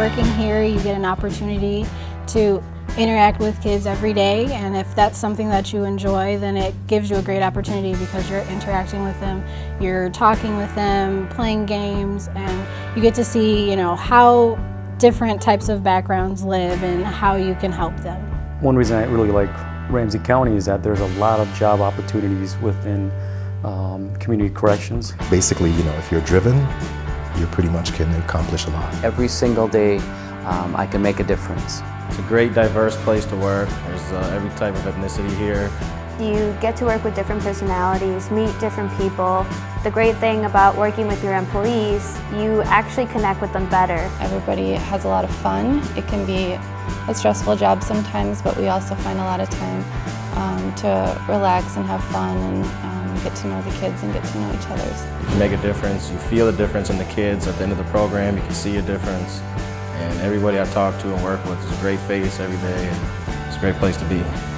working here, you get an opportunity to interact with kids every day and if that's something that you enjoy then it gives you a great opportunity because you're interacting with them, you're talking with them, playing games and you get to see you know how different types of backgrounds live and how you can help them. One reason I really like Ramsey County is that there's a lot of job opportunities within um, community corrections. Basically, you know, if you're driven, you pretty much can accomplish a lot. Every single day, um, I can make a difference. It's a great, diverse place to work. There's uh, every type of ethnicity here. You get to work with different personalities, meet different people. The great thing about working with your employees, you actually connect with them better. Everybody has a lot of fun. It can be a stressful job sometimes, but we also find a lot of time um, to relax and have fun and um, get to know the kids and get to know each other. You make a difference. You feel the difference in the kids. At the end of the program, you can see a difference. And everybody I talk to and work with is a great face every day. And it's a great place to be.